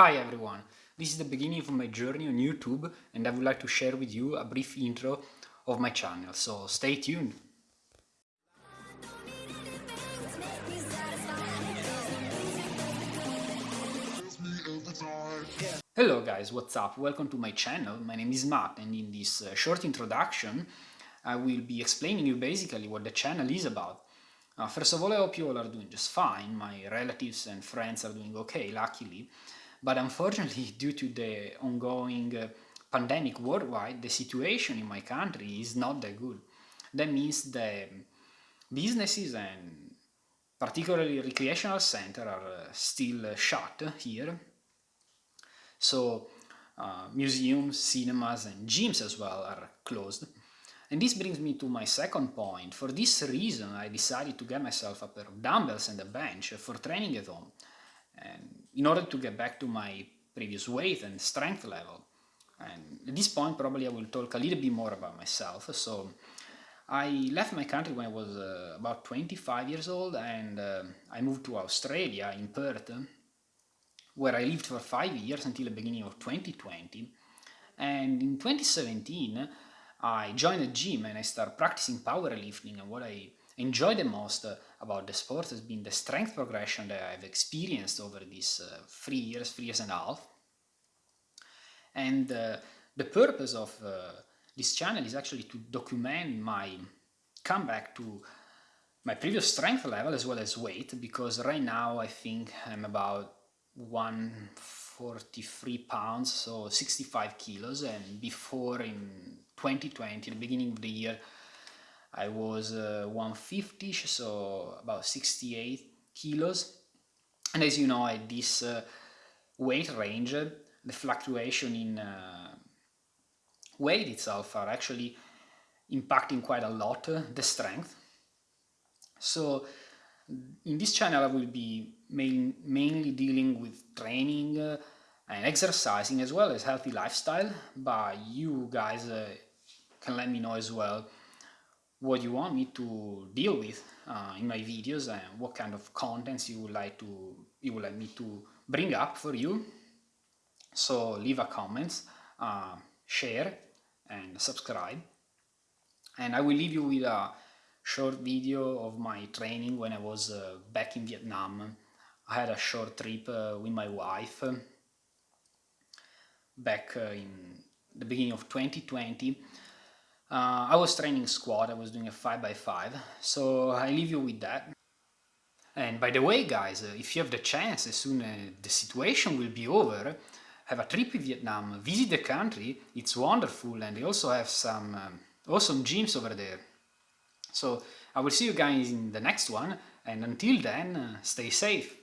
Hi everyone, this is the beginning of my journey on YouTube and I would like to share with you a brief intro of my channel, so stay tuned! Hello guys, what's up? Welcome to my channel, my name is Matt and in this uh, short introduction I will be explaining you basically what the channel is about. Uh, first of all, I hope you all are doing just fine, my relatives and friends are doing okay, luckily. But unfortunately, due to the ongoing uh, pandemic worldwide, the situation in my country is not that good. That means the businesses and particularly recreational center are uh, still uh, shut here. So uh, museums, cinemas and gyms as well are closed. And this brings me to my second point. For this reason, I decided to get myself a pair of dumbbells and a bench for training at home and in order to get back to my previous weight and strength level. And at this point probably I will talk a little bit more about myself. So I left my country when I was uh, about 25 years old and uh, I moved to Australia in Perth where I lived for five years until the beginning of 2020 and in 2017 I joined a gym and I started practicing powerlifting and what I enjoy the most about the sport has been the strength progression that I've experienced over these uh, three years, three years and a half. And uh, the purpose of uh, this channel is actually to document my comeback to my previous strength level as well as weight because right now I think I'm about 143 pounds so 65 kilos and before in 2020 the beginning of the year I was uh, 150 so about 68 kilos. And as you know at this uh, weight range. The fluctuation in uh, weight itself are actually impacting quite a lot uh, the strength. So in this channel I will be main, mainly dealing with training uh, and exercising as well as healthy lifestyle. But you guys uh, can let me know as well what you want me to deal with uh, in my videos and what kind of contents you would like to you would like me to bring up for you. So leave a comment uh, share and subscribe. And I will leave you with a short video of my training when I was uh, back in Vietnam. I had a short trip uh, with my wife back uh, in the beginning of 2020 uh, I was training squat, I was doing a 5x5, so I leave you with that. And by the way guys, uh, if you have the chance, as soon as the situation will be over, have a trip in Vietnam, visit the country, it's wonderful and they also have some um, awesome gyms over there. So I will see you guys in the next one and until then, uh, stay safe.